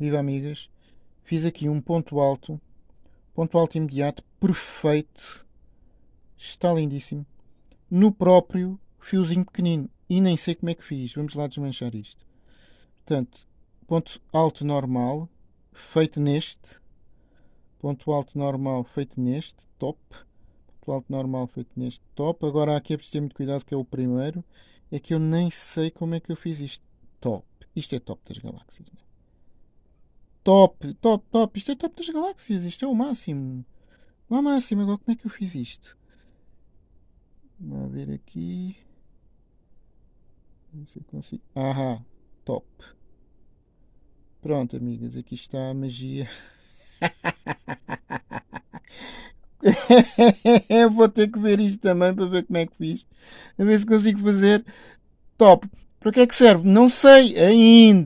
Viva amigas! Fiz aqui um ponto alto, ponto alto imediato, perfeito, está lindíssimo, no próprio fiozinho pequenino. E nem sei como é que fiz. Vamos lá desmanchar isto. Portanto, ponto alto normal, feito neste, ponto alto normal feito neste, top, ponto alto normal feito neste, top. Agora aqui é preciso ter muito cuidado que é o primeiro, é que eu nem sei como é que eu fiz isto. Top. Isto é top das galáxias. Né? Top, top, top. Isto é top das galáxias. Isto é o máximo. O máximo. Agora como é que eu fiz isto? Vamos ver aqui. Não sei se consigo. Ahá, top. Pronto, amigas, aqui está a magia. Vou ter que ver isto também para ver como é que fiz. A ver se consigo fazer top. Para que é que serve? Não sei ainda.